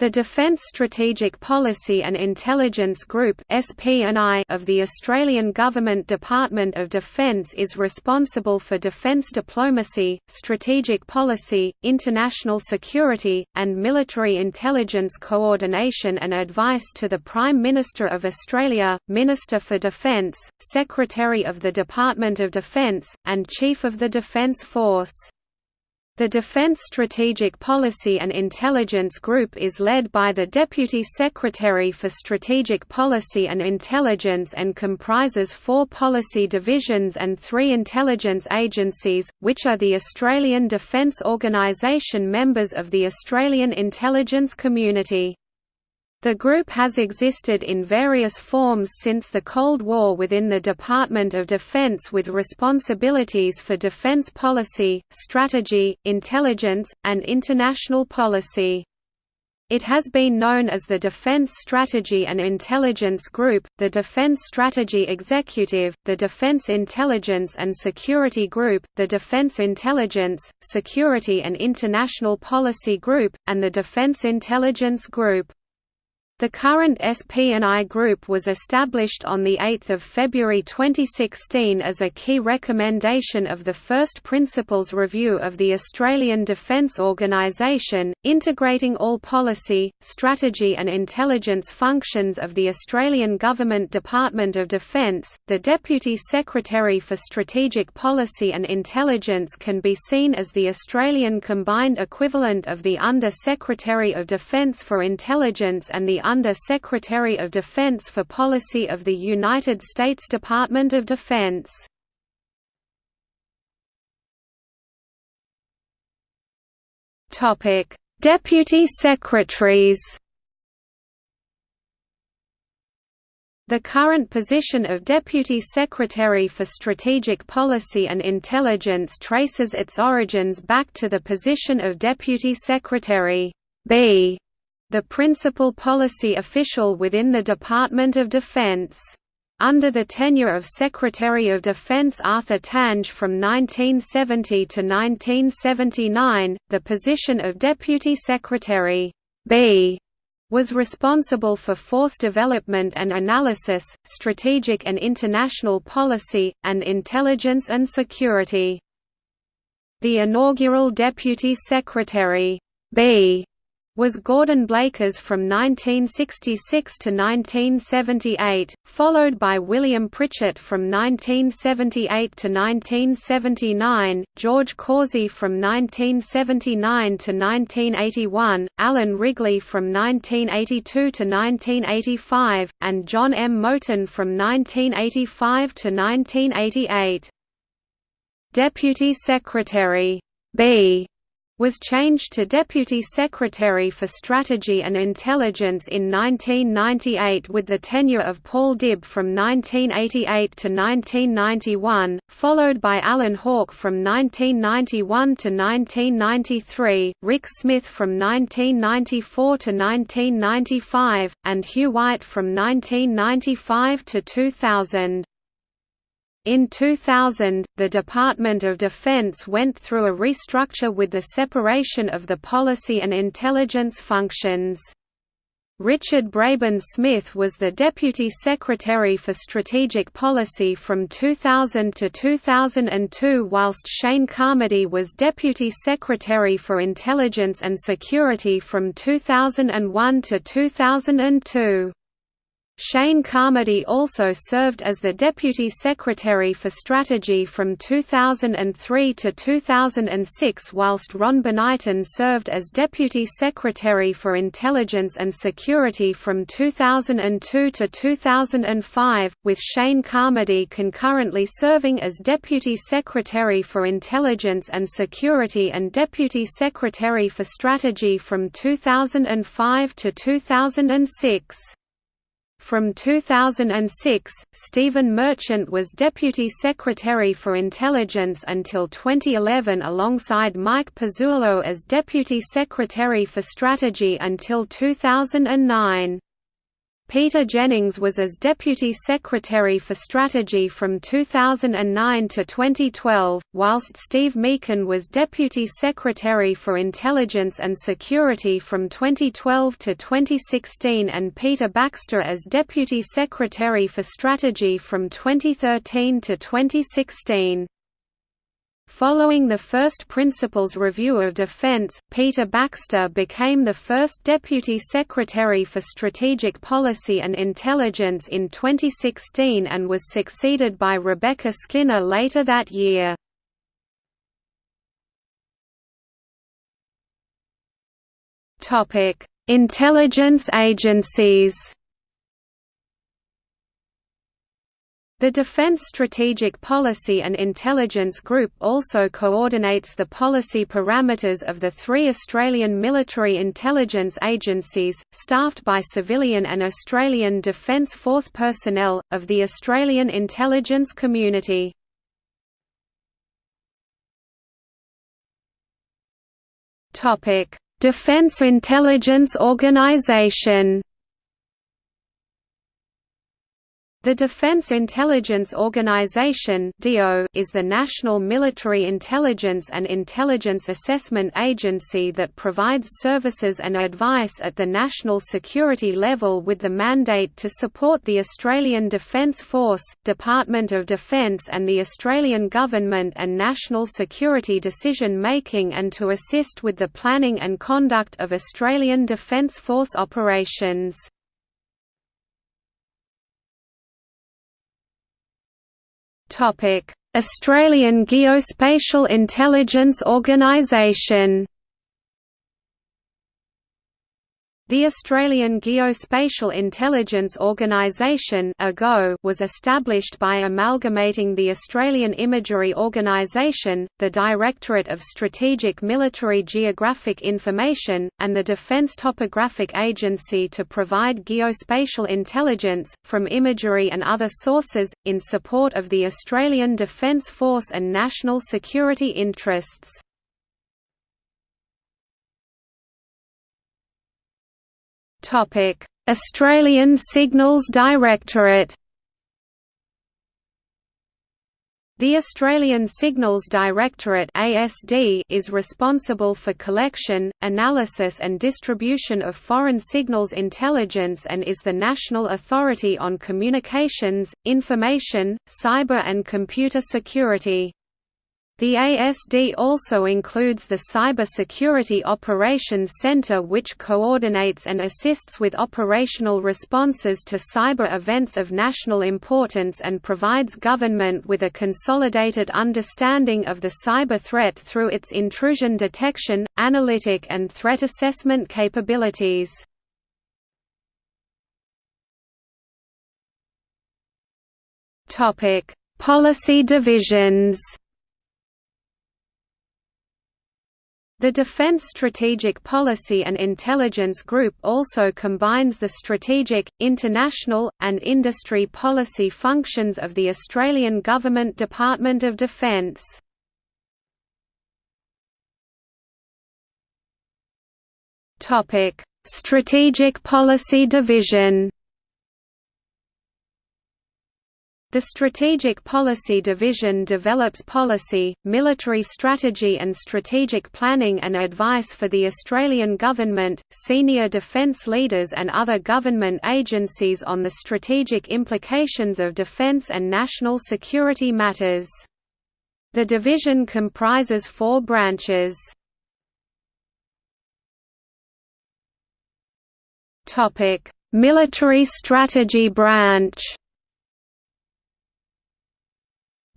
The Defence Strategic Policy and Intelligence Group of the Australian Government Department of Defence is responsible for defence diplomacy, strategic policy, international security, and military intelligence coordination and advice to the Prime Minister of Australia, Minister for Defence, Secretary of the Department of Defence, and Chief of the Defence Force. The Defense Strategic Policy and Intelligence Group is led by the Deputy Secretary for Strategic Policy and Intelligence and comprises four policy divisions and three intelligence agencies, which are the Australian Defence Organisation members of the Australian intelligence community. The group has existed in various forms since the Cold War within the Department of Defense with responsibilities for defense policy, strategy, intelligence, and international policy. It has been known as the Defense Strategy and Intelligence Group, the Defense Strategy Executive, the Defense Intelligence and Security Group, the Defense Intelligence, Security and International Policy Group, and the Defense Intelligence Group. The current SP&I Group was established on 8 February 2016 as a key recommendation of the First Principles Review of the Australian Defence Organisation, integrating all policy, strategy and intelligence functions of the Australian Government Department of Defence. The Deputy Secretary for Strategic Policy and Intelligence can be seen as the Australian combined equivalent of the Under Secretary of Defence for Intelligence and the under Secretary of Defense for Policy of the United States Department of Defense. Deputy Secretaries The current position of Deputy Secretary for Strategic Policy and Intelligence traces its origins back to the position of Deputy Secretary B the principal policy official within the Department of Defense. Under the tenure of Secretary of Defense Arthur Tange from 1970 to 1979, the position of Deputy Secretary B was responsible for force development and analysis, strategic and international policy, and intelligence and security. The inaugural Deputy Secretary B was Gordon Blakers from 1966 to 1978, followed by William Pritchett from 1978 to 1979, George Causey from 1979 to 1981, Alan Wrigley from 1982 to 1985, and John M. Moten from 1985 to 1988. Deputy Secretary B was changed to Deputy Secretary for Strategy and Intelligence in 1998 with the tenure of Paul Dibb from 1988 to 1991, followed by Alan Hawke from 1991 to 1993, Rick Smith from 1994 to 1995, and Hugh White from 1995 to 2000. In 2000, the Department of Defense went through a restructure with the separation of the policy and intelligence functions. Richard Brabin Smith was the Deputy Secretary for Strategic Policy from 2000 to 2002 whilst Shane Carmody was Deputy Secretary for Intelligence and Security from 2001 to 2002. Shane Carmody also served as the Deputy Secretary for Strategy from 2003 to 2006 whilst Ron Bonighton served as Deputy Secretary for Intelligence and Security from 2002 to 2005, with Shane Carmody concurrently serving as Deputy Secretary for Intelligence and Security and Deputy Secretary for Strategy from 2005 to 2006. From 2006, Stephen Merchant was Deputy Secretary for Intelligence until 2011 alongside Mike Pezzullo as Deputy Secretary for Strategy until 2009. Peter Jennings was as Deputy Secretary for Strategy from 2009 to 2012, whilst Steve Meekin was Deputy Secretary for Intelligence and Security from 2012 to 2016 and Peter Baxter as Deputy Secretary for Strategy from 2013 to 2016. Following the first Principles Review of Defense, Peter Baxter became the first Deputy Secretary for Strategic Policy and Intelligence in 2016 and was succeeded by Rebecca Skinner later that year. Intelligence agencies The Defense Strategic Policy and Intelligence Group also coordinates the policy parameters of the three Australian military intelligence agencies, staffed by civilian and Australian Defence Force personnel, of the Australian intelligence community. Defence Intelligence Organisation The Defense Intelligence Organization is the national military intelligence and intelligence assessment agency that provides services and advice at the national security level with the mandate to support the Australian Defence Force, Department of Defence and the Australian Government and national security decision-making and to assist with the planning and conduct of Australian Defence Force operations. Australian Geospatial Intelligence Organisation The Australian Geospatial Intelligence Organisation was established by amalgamating the Australian Imagery Organisation, the Directorate of Strategic Military Geographic Information, and the Defence Topographic Agency to provide geospatial intelligence, from imagery and other sources, in support of the Australian Defence Force and national security interests. Australian Signals Directorate The Australian Signals Directorate (ASD) is responsible for collection, analysis and distribution of foreign signals intelligence and is the national authority on communications, information, cyber and computer security. The ASD also includes the Cyber Security Operations Center which coordinates and assists with operational responses to cyber events of national importance and provides government with a consolidated understanding of the cyber threat through its intrusion detection, analytic and threat assessment capabilities. Policy divisions The Defence Strategic Policy and Intelligence Group also combines the strategic, international, and industry policy functions of the Australian Government Department of Defence. Strategic Policy Division The Strategic Policy Division develops policy, military strategy and strategic planning and advice for the Australian Government, senior defence leaders and other government agencies on the strategic implications of defence and national security matters. The division comprises four branches. Military Strategy Branch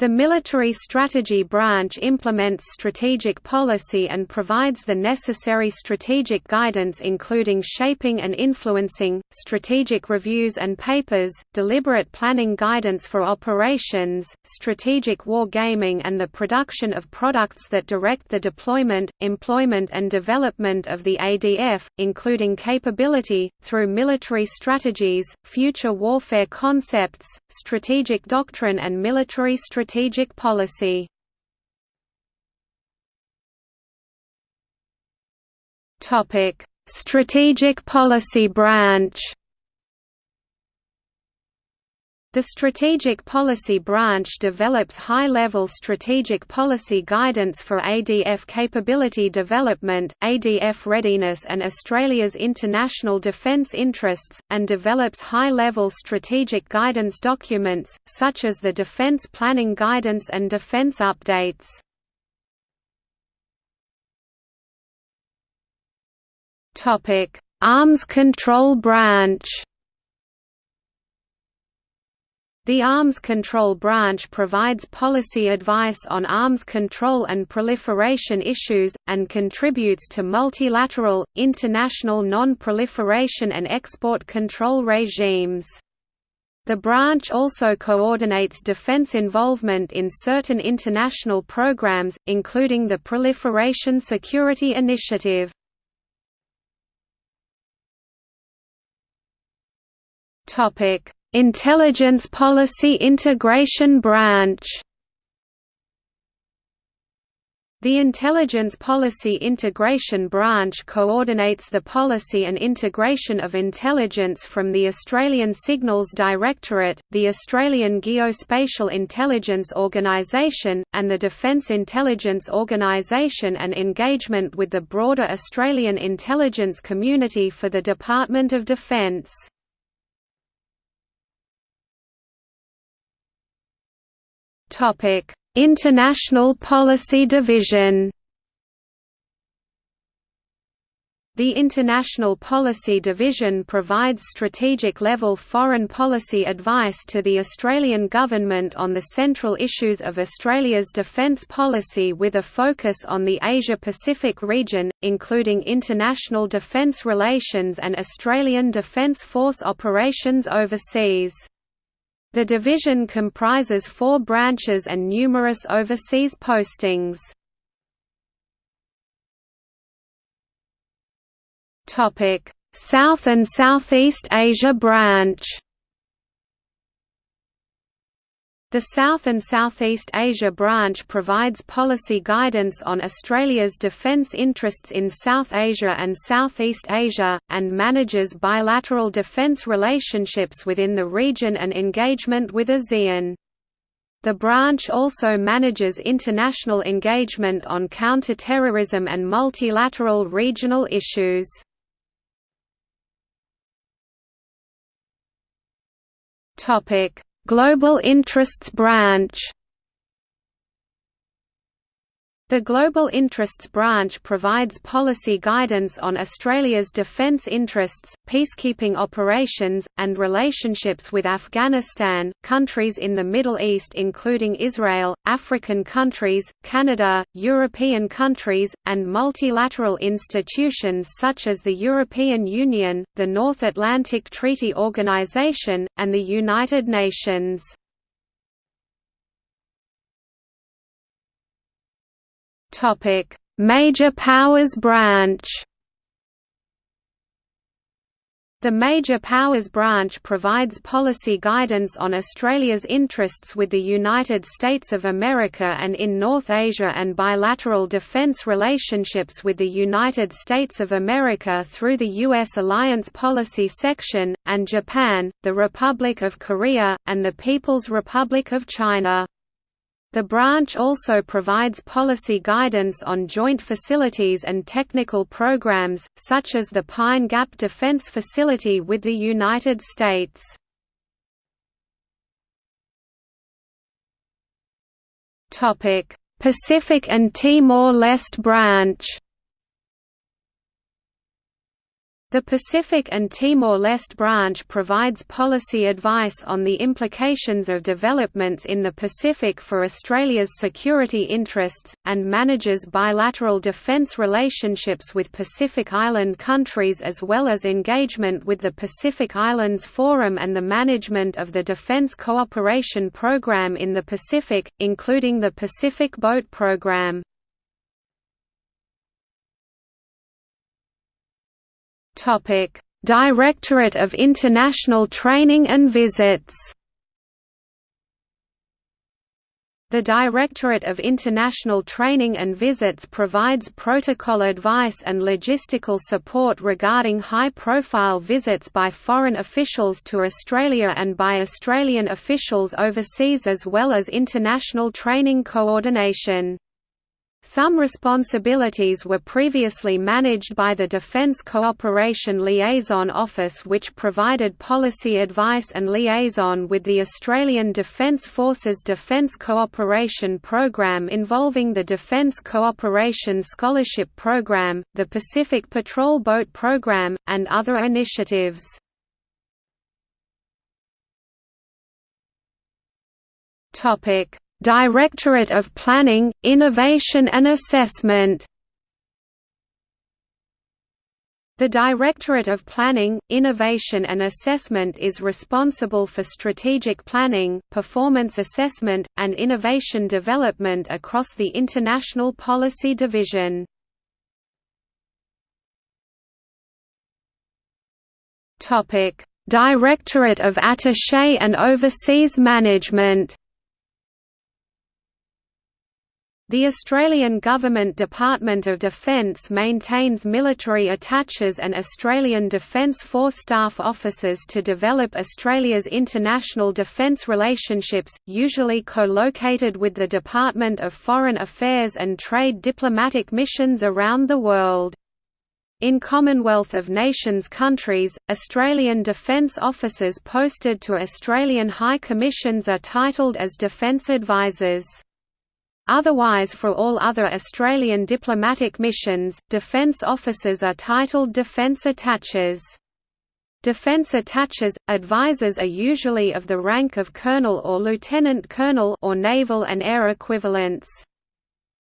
the Military Strategy Branch implements strategic policy and provides the necessary strategic guidance including shaping and influencing, strategic reviews and papers, deliberate planning guidance for operations, strategic war gaming and the production of products that direct the deployment, employment and development of the ADF, including capability, through military strategies, future warfare concepts, strategic doctrine and military strategy strategic policy. Topic: Strategic Policy Branch. The Strategic Policy Branch develops high-level strategic policy guidance for ADF capability development, ADF readiness and Australia's international defence interests, and develops high-level strategic guidance documents, such as the Defence Planning Guidance and Defence Updates. Arms Control Branch the Arms Control Branch provides policy advice on arms control and proliferation issues, and contributes to multilateral, international non-proliferation and export control regimes. The branch also coordinates defense involvement in certain international programs, including the Proliferation Security Initiative. Topic: Intelligence Policy Integration Branch the Intelligence Policy Integration Branch coordinates the policy and integration of intelligence from the Australian Signals Directorate, the Australian Geospatial Intelligence Organisation, and the Defence Intelligence Organisation and engagement with the broader Australian intelligence community for the Department of Defence. International Policy Division. The International Policy Division provides strategic-level foreign policy advice to the Australian Government on the central issues of Australia's defence policy with a focus on the Asia-Pacific region, including international defence relations and Australian Defence Force operations overseas. The division comprises four branches and numerous overseas postings. South and Southeast Asia branch The South and Southeast Asia branch provides policy guidance on Australia's defence interests in South Asia and Southeast Asia, and manages bilateral defence relationships within the region and engagement with ASEAN. The branch also manages international engagement on counter-terrorism and multilateral regional issues. Topic Global Interests Branch the Global Interests Branch provides policy guidance on Australia's defence interests, peacekeeping operations, and relationships with Afghanistan, countries in the Middle East including Israel, African countries, Canada, European countries, and multilateral institutions such as the European Union, the North Atlantic Treaty Organization, and the United Nations. Topic: Major Powers Branch. The Major Powers Branch provides policy guidance on Australia's interests with the United States of America and in North Asia and bilateral defense relationships with the United States of America through the U.S. Alliance Policy Section, and Japan, the Republic of Korea, and the People's Republic of China. The branch also provides policy guidance on joint facilities and technical programs, such as the Pine Gap Defense Facility with the United States. Pacific and Timor-Leste branch The Pacific and Timor-Leste branch provides policy advice on the implications of developments in the Pacific for Australia's security interests, and manages bilateral defence relationships with Pacific Island countries as well as engagement with the Pacific Islands Forum and the management of the Defence Cooperation Program in the Pacific, including the Pacific Boat Program. Topic: Directorate of International Training and Visits The Directorate of International Training and Visits provides protocol advice and logistical support regarding high-profile visits by foreign officials to Australia and by Australian officials overseas as well as international training coordination. Some responsibilities were previously managed by the Defence Cooperation Liaison Office which provided policy advice and liaison with the Australian Defence Forces Defence Cooperation Programme involving the Defence Cooperation Scholarship Programme, the Pacific Patrol Boat Programme, and other initiatives. Topic Directorate of Planning, Innovation and Assessment The Directorate of Planning, Innovation and Assessment is responsible for strategic planning, performance assessment, and innovation development across the International Policy Division. Directorate of Attaché and Overseas Management The Australian Government Department of Defence maintains military attaches and Australian Defence Force staff officers to develop Australia's international defence relationships, usually co-located with the Department of Foreign Affairs and trade diplomatic missions around the world. In Commonwealth of Nations countries, Australian defence officers posted to Australian High Commissions are titled as Defence Advisors. Otherwise for all other Australian diplomatic missions, defence officers are titled defence attaches. Defence attaches, advisors are usually of the rank of colonel or lieutenant colonel or naval and air equivalents.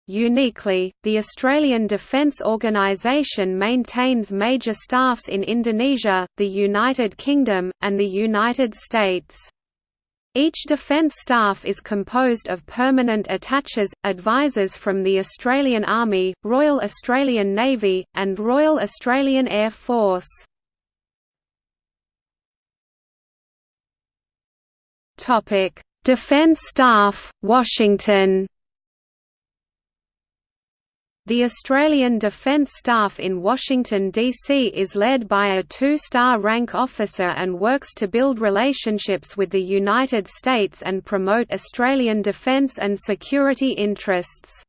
Uniquely, the Australian Defence Organisation maintains major staffs in Indonesia, the United Kingdom, and the United States. Each defence staff is composed of permanent attaches, advisors from the Australian Army, Royal Australian Navy, and Royal Australian Air Force. Defence Staff, Washington the Australian Defence Staff in Washington, D.C. is led by a two-star rank officer and works to build relationships with the United States and promote Australian defence and security interests.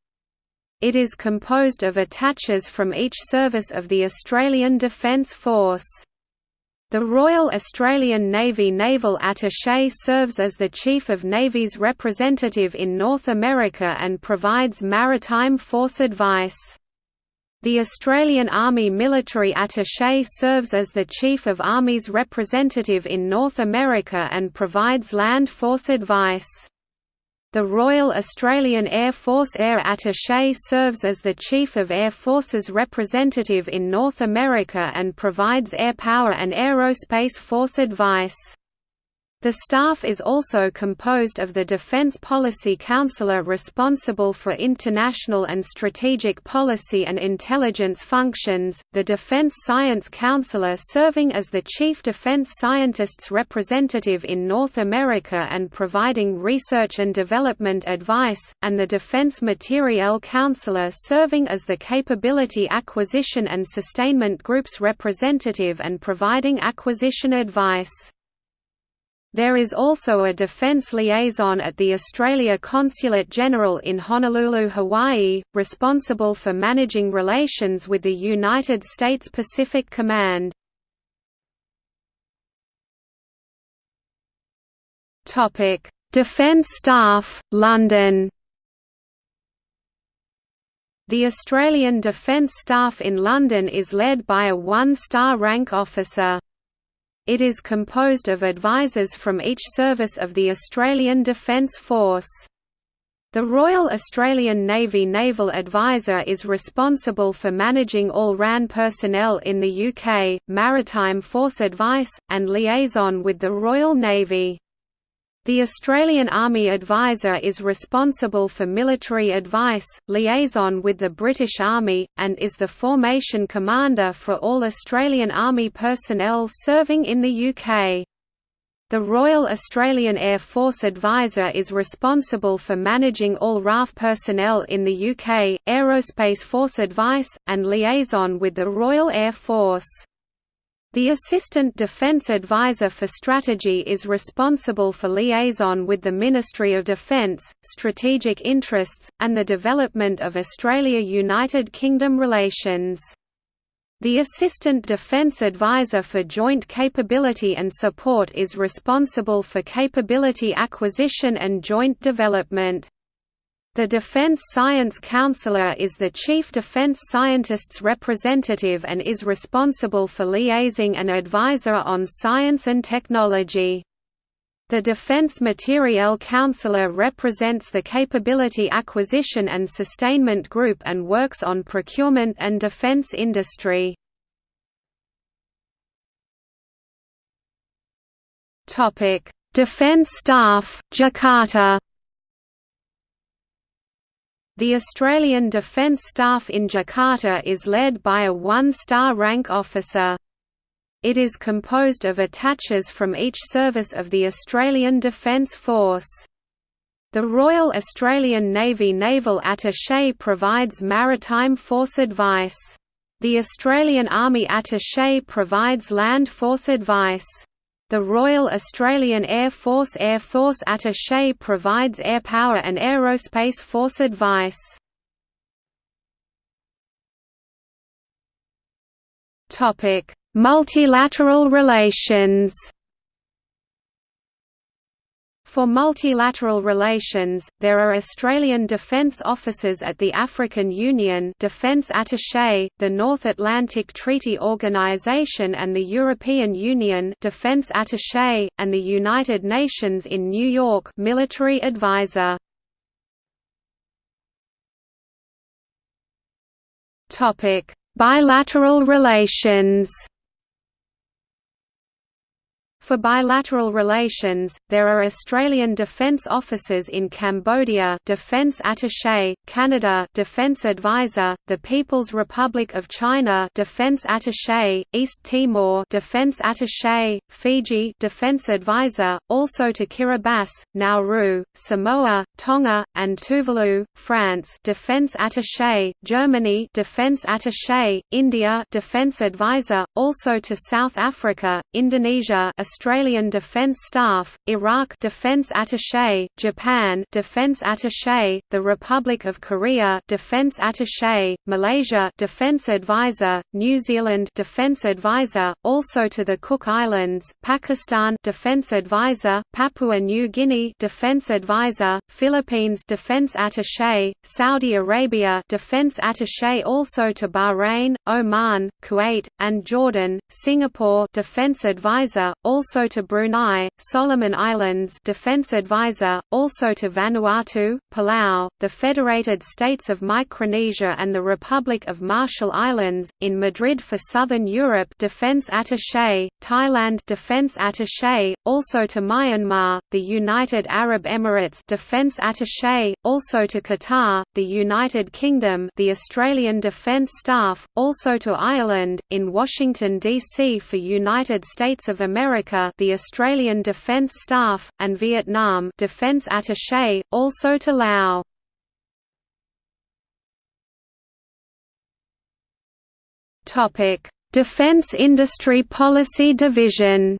It is composed of attaches from each service of the Australian Defence Force. The Royal Australian Navy Naval Attaché serves as the Chief of Navy's representative in North America and provides maritime force advice. The Australian Army Military Attaché serves as the Chief of Army's representative in North America and provides land force advice. The Royal Australian Air Force Air Attaché serves as the Chief of Air Force's representative in North America and provides air power and aerospace force advice. The staff is also composed of the Defense Policy Counselor responsible for international and strategic policy and intelligence functions, the Defense Science Counselor serving as the Chief Defense Scientist's representative in North America and providing research and development advice, and the Defense Materiel Counselor serving as the Capability Acquisition and Sustainment Group's representative and providing acquisition advice. There is also a defense liaison at the Australia Consulate General in Honolulu, Hawaii, responsible for managing relations with the United States Pacific Command. Topic: Defence Staff, London The Australian Defence Staff in London is led by a one-star rank officer. It is composed of advisors from each service of the Australian Defence Force. The Royal Australian Navy Naval Advisor is responsible for managing all RAN personnel in the UK, maritime force advice, and liaison with the Royal Navy. The Australian Army Advisor is responsible for military advice, liaison with the British Army, and is the formation commander for all Australian Army personnel serving in the UK. The Royal Australian Air Force Advisor is responsible for managing all RAF personnel in the UK, Aerospace Force advice, and liaison with the Royal Air Force. The Assistant Defence Advisor for Strategy is responsible for liaison with the Ministry of Defence, strategic interests, and the development of Australia–United Kingdom relations. The Assistant Defense Advisor for Joint Capability and Support is responsible for capability acquisition and joint development. The Defense Science Counselor is the Chief Defense Scientist's representative and is responsible for liaising and advisor on science and technology. The Defense Materiel Counselor represents the Capability Acquisition and Sustainment Group and works on procurement and defense industry. Defense Staff, Jakarta the Australian Defence Staff in Jakarta is led by a one-star rank officer. It is composed of attaches from each service of the Australian Defence Force. The Royal Australian Navy Naval Attaché provides maritime force advice. The Australian Army Attaché provides land force advice. The Royal Australian Air Force Air Force Attaché provides air power and aerospace force advice. Multilateral relations for multilateral relations, there are Australian Defence Officers at the African Union Defence Attaché, the North Atlantic Treaty Organisation and the European Union Defence Attaché, and the United Nations in New York Military Advisor. Bilateral relations for bilateral relations, there are Australian Defence Officers in Cambodia Defence Attaché, Canada Defence Advisor, the People's Republic of China Defence Attaché, East Timor Defence Attaché, Fiji Defence Advisor, also to Kiribati, Nauru, Samoa, Tonga, and Tuvalu, France Defence Attaché, Germany Defence Attaché, India Defence Advisor, also to South Africa, Indonesia Australian Defence Staff, Iraq Defence Attaché, Japan Defence Attaché, the Republic of Korea Defence Attaché, Malaysia Defence Advisor, New Zealand Defence Advisor, also to the Cook Islands, Pakistan Defence Advisor, Papua New Guinea Defence Advisor, Philippines Defence Attaché, Saudi Arabia Defence Attaché also to Bahrain, Oman, Kuwait, and Jordan, Singapore Defence Advisor, also also to Brunei, Solomon Islands Defense Advisor, also to Vanuatu, Palau, the Federated States of Micronesia and the Republic of Marshall Islands, in Madrid for Southern Europe Defense Attaché, Thailand Defense Attaché, also to Myanmar, the United Arab Emirates Defense Attaché, also to Qatar, the United Kingdom the Australian Defence Staff, also to Ireland, in Washington, D.C. for United States of America America the Australian Defence Staff, and Vietnam Defence Attaché, also to Laos. Defence Industry Policy Division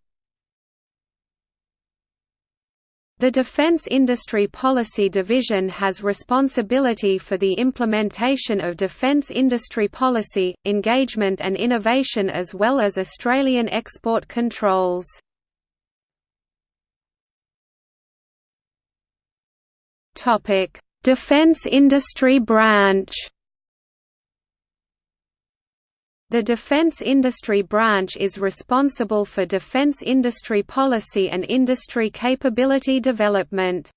The Defense Industry Policy Division has responsibility for the implementation of defense industry policy, engagement and innovation as well as Australian export controls. Defense Industry Branch The Defense Industry Branch is responsible for defense industry policy and industry capability development.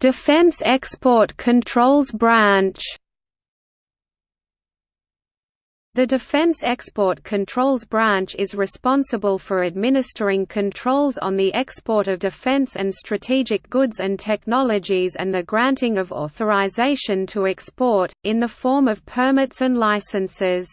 Defense Export Controls Branch the Defense Export Controls Branch is responsible for administering controls on the export of defense and strategic goods and technologies and the granting of authorization to export, in the form of permits and licenses.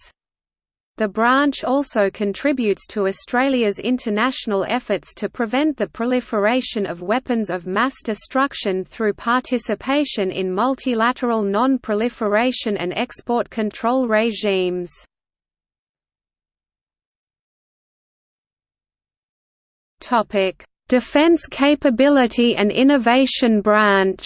The branch also contributes to Australia's international efforts to prevent the proliferation of weapons of mass destruction through participation in multilateral non-proliferation and export control regimes. Defence Capability and Innovation Branch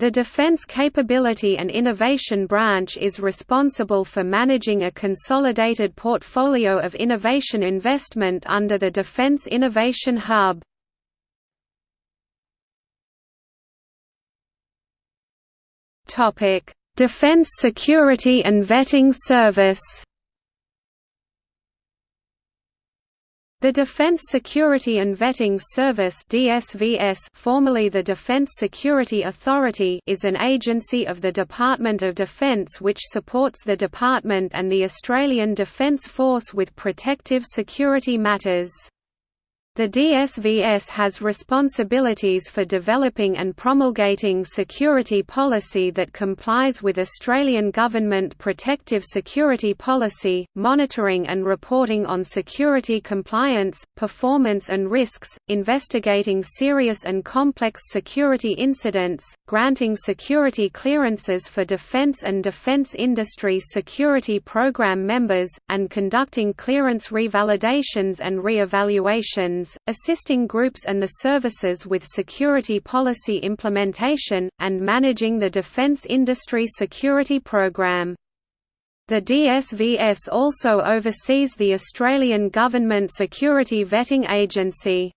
The Defense Capability and Innovation Branch is responsible for managing a consolidated portfolio of innovation investment under the Defense Innovation Hub. Defense Security and Vetting Service The Defense Security and Vetting Service (DSVS), formerly the Defense Security Authority, is an agency of the Department of Defense which supports the department and the Australian Defence Force with protective security matters. The DSVS has responsibilities for developing and promulgating security policy that complies with Australian Government Protective Security Policy, monitoring and reporting on security compliance, performance and risks, investigating serious and complex security incidents, granting security clearances for defence and defence industry security program members, and conducting clearance revalidations and re-evaluations assisting groups and the services with security policy implementation, and managing the defense industry security program. The DSVS also oversees the Australian Government Security Vetting Agency.